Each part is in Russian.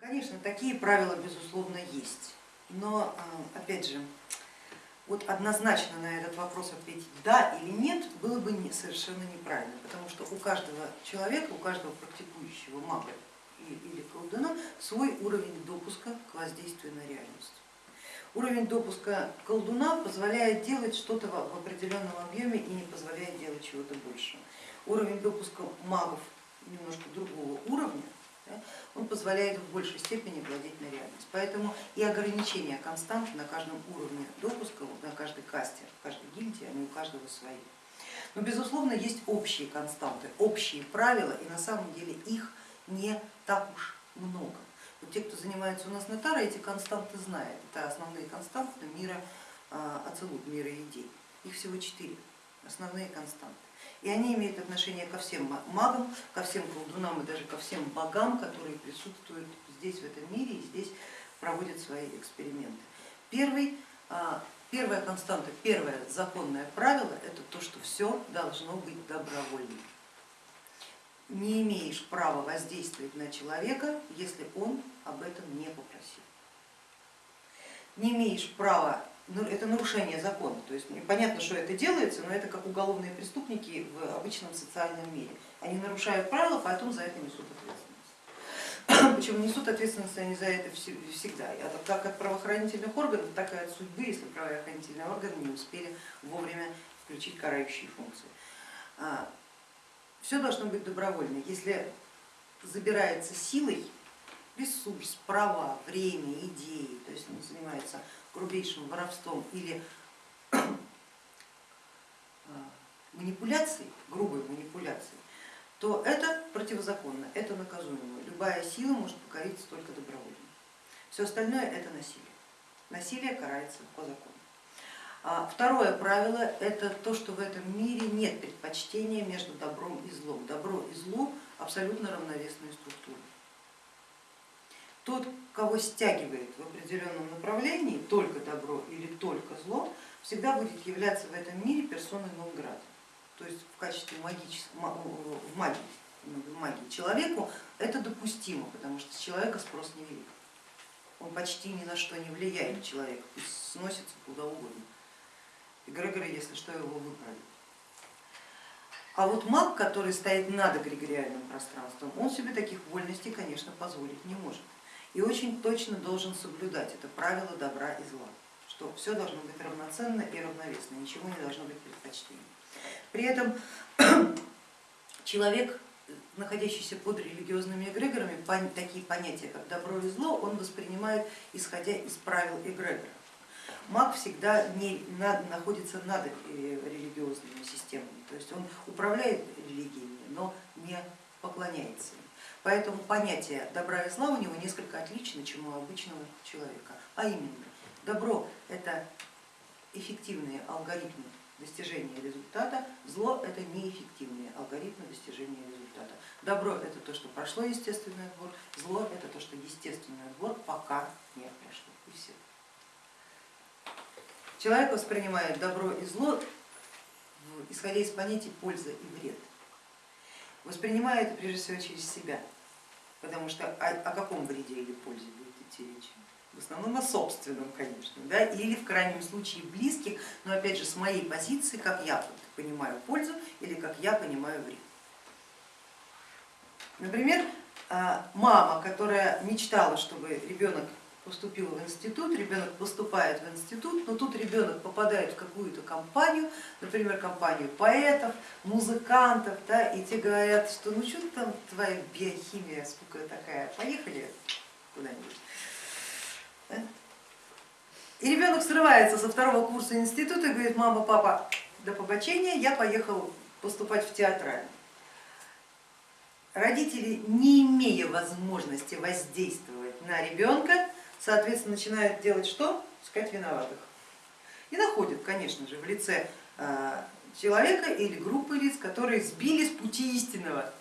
Конечно, такие правила безусловно есть, но опять же, вот однозначно на этот вопрос ответить да или нет было бы совершенно неправильно, потому что у каждого человека, у каждого практикующего мага или колдуна свой уровень допуска к воздействию на реальность. Уровень допуска колдуна позволяет делать что-то в определенном объеме и не позволяет делать чего-то большего. Уровень допуска магов немножко другого уровня, он позволяет в большей степени владеть на реальность. Поэтому и ограничения константы на каждом уровне допуска, на каждой касте, в каждой гильдии, они у каждого свои. Но безусловно есть общие константы, общие правила, и на самом деле их не так уж много. Вот те, кто занимается у нас на Таро, эти константы знают. Это основные константы мира Ацелут, мира идей. Их всего четыре, основные константы. И они имеют отношение ко всем магам, ко всем колдунам и даже ко всем богам, которые присутствуют здесь, в этом мире, и здесь проводят свои эксперименты. Первый, первая константа, первое законное правило это то, что все должно быть добровольным не имеешь права воздействовать на человека, если он об этом не попросил. Не имеешь права, это нарушение закона, то есть понятно, что это делается, но это как уголовные преступники в обычном социальном мире. Они нарушают правила, потом за это несут ответственность. Причем несут ответственность они за это всегда, а как от правоохранительных органов, так и от судьбы, если правоохранительные органы не успели вовремя включить карающие функции. А, все должно быть добровольно. Если забирается силой ресурс, права, время, идеи, то есть он занимается грубейшим воровством или манипуляцией, грубой манипуляцией, то это противозаконно, это наказуемо. Любая сила может покориться только добровольно. Все остальное это насилие. Насилие карается по закону. А второе правило это то, что в этом мире нет предпочтения между добром и злом. Добро и зло абсолютно равновесные структуры. Тот, кого стягивает в определенном направлении только добро или только зло, всегда будет являться в этом мире персоной нон То есть в качестве магического, в магии, в магии человеку это допустимо, потому что с человека спрос невелик. Он почти ни на что не влияет, человек пусть сносится куда угодно. Эгрегоры, если что, его выправит. А вот маг, который стоит над эгрегориальным пространством, он себе таких вольностей, конечно, позволить не может. И очень точно должен соблюдать это правило добра и зла, что все должно быть равноценно и равновесно, ничего не должно быть предпочтением. При этом человек, находящийся под религиозными эгрегорами, такие понятия, как добро и зло, он воспринимает исходя из правил эгрегора маг всегда не, над, находится над э, религиозными системами, то есть он управляет религиями, но не поклоняется им. Поэтому понятие добра и зла у него несколько отлично, чем у обычного человека. А именно, добро это эффективные алгоритмы достижения результата, зло это неэффективные алгоритмы достижения результата. Добро это то, что прошло естественный отбор, зло это то, что естественный отбор пока не прошло. И все. Человек воспринимает добро и зло, исходя из понятий польза и вред. Воспринимает прежде всего через себя, потому что о, о каком вреде или пользе будет идти речь? В основном о собственном, конечно, да? или в крайнем случае близких, но опять же с моей позиции, как я понимаю пользу или как я понимаю вред. Например, а, мама, которая мечтала, чтобы ребенок поступил в институт, ребенок поступает в институт, но тут ребенок попадает в какую-то компанию, например, компанию поэтов, музыкантов, да, и те говорят, что ну что там твоя биохимия, сколько такая, поехали куда-нибудь. Да? И ребенок срывается со второго курса института и говорит, мама, папа, до побочения, я поехал поступать в театральный. Родители, не имея возможности воздействовать на ребенка, соответственно, начинают делать что? Искать виноватых. И находят, конечно же, в лице а, человека или группы лиц, которые сбили с пути истинного,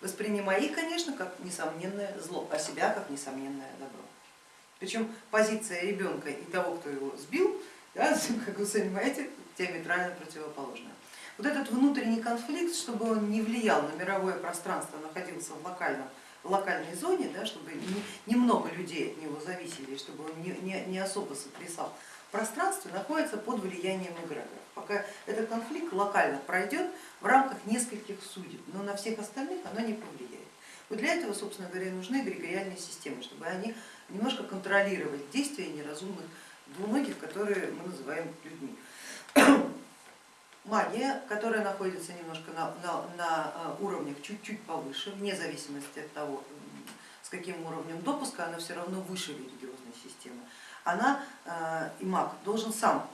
воспринимая их, конечно, как несомненное зло, а себя как несомненное добро. Причем позиция ребенка и того, кто его сбил, да, как вы сами понимаете, диаметрально противоположная. Вот этот внутренний конфликт, чтобы он не влиял на мировое пространство, находился в локальном локальной зоне, да, чтобы немного людей от него зависели, чтобы он не, не, не особо сотрясал пространстве, находится под влиянием эгрегоров. Пока этот конфликт локально пройдет в рамках нескольких судеб, но на всех остальных оно не повлияет. Вот для этого, собственно говоря, нужны эгрегориальные системы, чтобы они немножко контролировали действия неразумных двуногих, которые мы называем людьми. Магия, которая находится немножко на, на, на э, уровнях чуть-чуть повыше, вне зависимости от того, с каким уровнем допуска, она все равно выше религиозной системы. Она э, и маг должен сам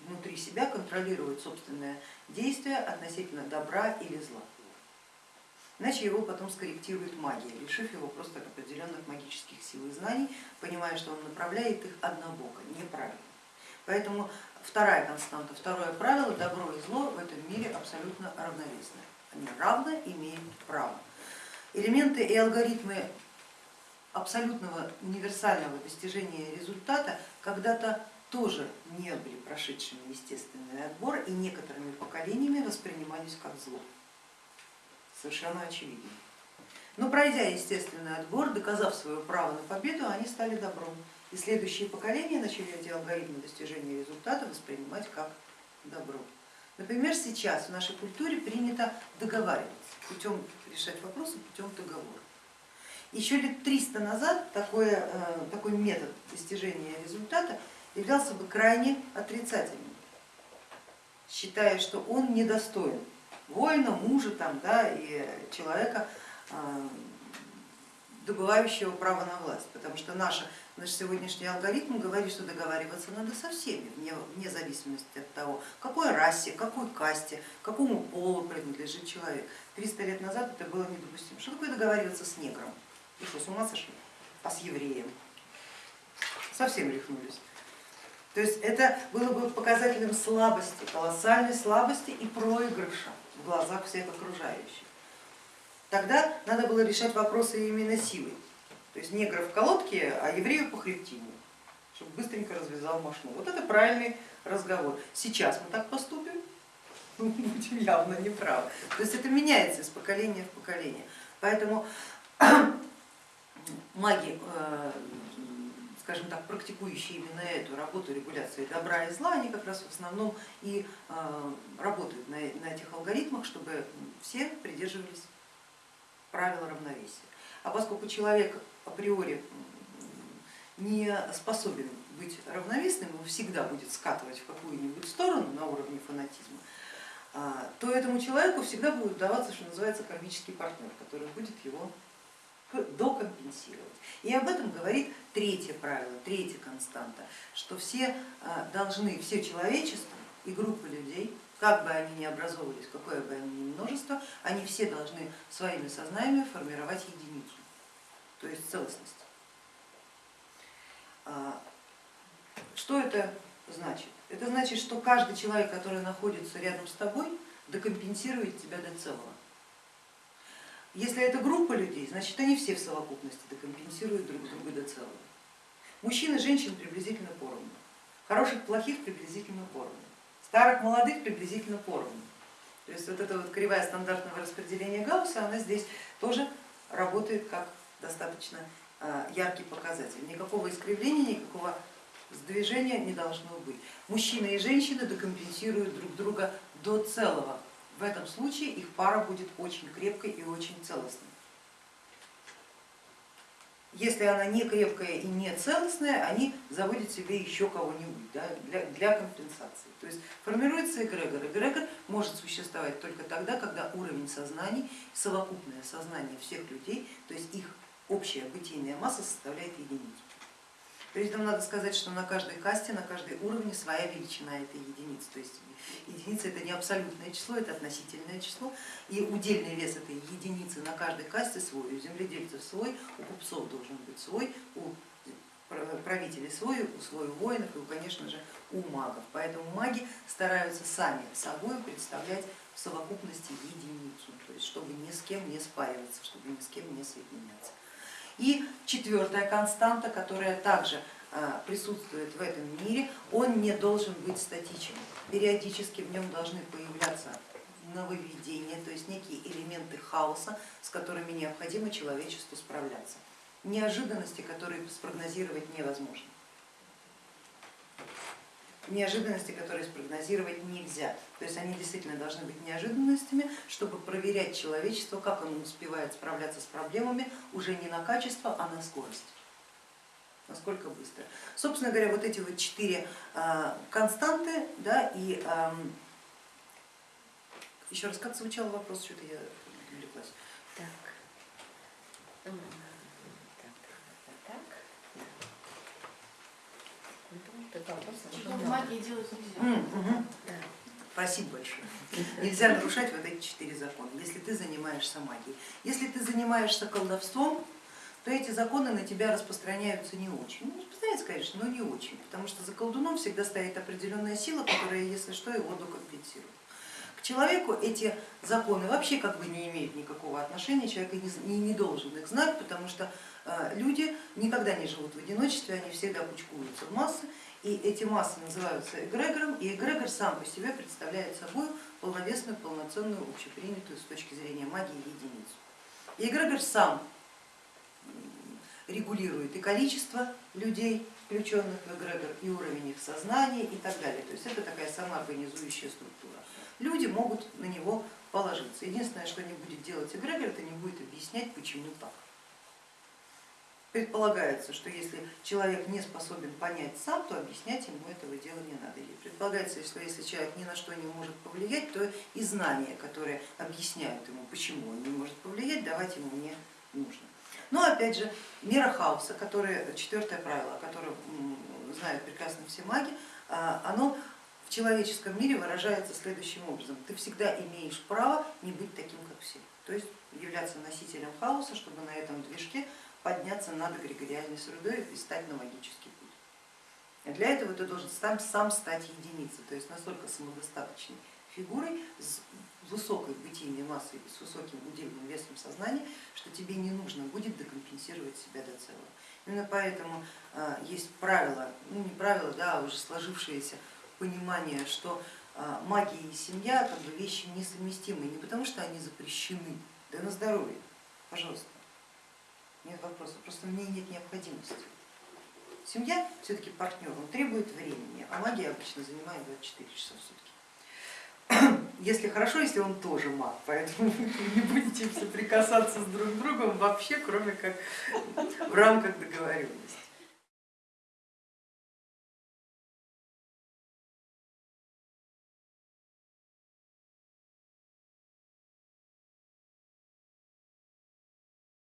внутри себя контролировать собственное действие относительно добра или зла. Иначе его потом скорректирует магия, лишив его просто определенных магических сил и знаний, понимая, что он направляет их однобоко, неправильно. Поэтому вторая константа, второе правило, добро и зло в этом мире абсолютно равновесны. Они равно имеют право. Элементы и алгоритмы абсолютного универсального достижения результата когда-то тоже не были прошедшими естественный отбор и некоторыми поколениями воспринимались как зло. Совершенно очевидно. Но пройдя естественный отбор, доказав свое право на победу, они стали добром. И следующие поколения начали эти алгоритмы достижения результата воспринимать как добро. Например, сейчас в нашей культуре принято договариваться, путем решать вопросы путем договора. Еще лет 300 назад такой, э, такой метод достижения результата являлся бы крайне отрицательным, считая, что он недостоин воина, мужа там, да, и человека, э, добывающего право на власть, потому что наш, наш сегодняшний алгоритм говорит, что договариваться надо со всеми, вне, вне зависимости от того, какой расе, какой касте, какому полу принадлежит человек. 300 лет назад это было недопустимо. Что такое договариваться с негром? Вы что, с ума сошли? А с евреем? Совсем рехнулись. То есть это было бы показателем слабости, колоссальной слабости и проигрыша в глазах всех окружающих. Тогда надо было решать вопросы именно силой. То есть негров в колодке, а еврею по хребтине, чтобы быстренько развязал машину. Вот это правильный разговор. Сейчас мы так поступим, ну, будем явно неправы. То есть это меняется из поколения в поколение. Поэтому маги, э, скажем так, практикующие именно эту работу регуляции добра и зла, они как раз в основном и э, работают на этих алгоритмах, чтобы все придерживались правила равновесия. А поскольку человек априори не способен быть равновесным, он всегда будет скатывать в какую-нибудь сторону на уровне фанатизма, а, то этому человеку всегда будет удаваться, что называется, кармический партнер, который будет его докомпенсировать. И об этом говорит третье правило, третья константа, что все а, должны, все человечество и группы людей, как бы они ни образовывались, какое бы они ни множество, они все должны своими сознаниями формировать единицу, то есть целостность. А, что это значит? Это значит, что каждый человек, который находится рядом с тобой, докомпенсирует тебя до целого. Если это группа людей, значит они все в совокупности докомпенсируют друг друга до целого. Мужчин и женщин приблизительно поровну, хороших, плохих приблизительно поровну, старых, молодых приблизительно поровну. То есть вот эта вот кривая стандартного распределения Гаусса, она здесь тоже работает как достаточно а, яркий показатель. Никакого искривления, никакого сдвижения не должно быть. Мужчины и женщины докомпенсируют друг друга до целого, в этом случае их пара будет очень крепкой и очень целостной. Если она не крепкая и не целостная, они заводят себе еще кого-нибудь да, для, для компенсации. То есть формируется эгрегор. Эгрегор может существовать только тогда, когда уровень сознаний, совокупное сознание всех людей, то есть их общая бытийная масса составляет единицу. При этом надо сказать, что на каждой касте, на каждой уровне своя величина этой единицы. То есть единица это не абсолютное число, это относительное число. И удельный вес этой единицы на каждой касте свой, у земледельцев свой, у купцов должен быть свой, у правителей свой, у свой у воинов и, конечно же, у магов. Поэтому маги стараются сами собой представлять в совокупности единицу, то есть чтобы ни с кем не спариваться, чтобы ни с кем не соединяться. И четвертая константа, которая также а, присутствует в этом мире, он не должен быть статичен. Периодически в нем должны появляться нововведения, то есть некие элементы хаоса, с которыми необходимо человечеству справляться. Неожиданности, которые спрогнозировать невозможно. Неожиданности, которые спрогнозировать нельзя. То есть они действительно должны быть неожиданностями, чтобы проверять человечество, как оно успевает справляться с проблемами уже не на качество, а на скорость насколько быстро. Собственно говоря, вот эти вот четыре а, константы, да, и еще раз, как звучал вопрос, что-то я увлеклась. Так. Так, так, так. Чего в магии делать нельзя. Спасибо большое. Нельзя нарушать вот эти четыре закона, если ты занимаешься магией. Если ты занимаешься колдовством, то эти законы на тебя распространяются не очень. Ну, распространяются, конечно, но не очень, потому что за колдуном всегда стоит определенная сила, которая, если что, его докомпенсирует. К человеку эти законы вообще как бы не имеют никакого отношения, человек и не, не должен их знать, потому что э, люди никогда не живут в одиночестве, они всегда кучкуются в массы, и эти массы называются эгрегором, и эгрегор сам по себе представляет собой полновесную, полноценную, общепринятую с точки зрения магии единицу. И эгрегор сам регулирует и количество людей, включенных в эгрегор, и уровень их сознания и так далее. То есть это такая самоорганизующая структура. Люди могут на него положиться. Единственное, что не будет делать эгрегор, это не будет объяснять, почему так. Предполагается, что если человек не способен понять сам, то объяснять ему этого дела не надо. И предполагается, что если человек ни на что не может повлиять, то и знания, которые объясняют ему, почему он не может повлиять, давать ему не нужно. Но опять же, мера хаоса, которое, четвертое правило, о котором знают прекрасно все маги, а, оно в человеческом мире выражается следующим образом. Ты всегда имеешь право не быть таким, как все. То есть являться носителем хаоса, чтобы на этом движке подняться над эгрегориальной средой и стать на магический путь. Для этого ты должен сам, сам стать единицей, то есть настолько самодостаточной фигурой с высокой бытийной массой, с высоким удельным весом сознания, что тебе не нужно будет декомпенсировать себя до целого. Именно поэтому а, есть правило, ну не правило, да, а уже сложившееся понимание, что а, магия и семья как бы вещи несовместимые, не потому что они запрещены, да на здоровье, пожалуйста, нет вопросов, просто в ней нет необходимости. Семья все-таки партнер, он требует времени, а магия обычно занимает 24 часа в сутки если хорошо, если он тоже маг, поэтому вы не будете соприкасаться с друг другом вообще, кроме как в рамках договоренности.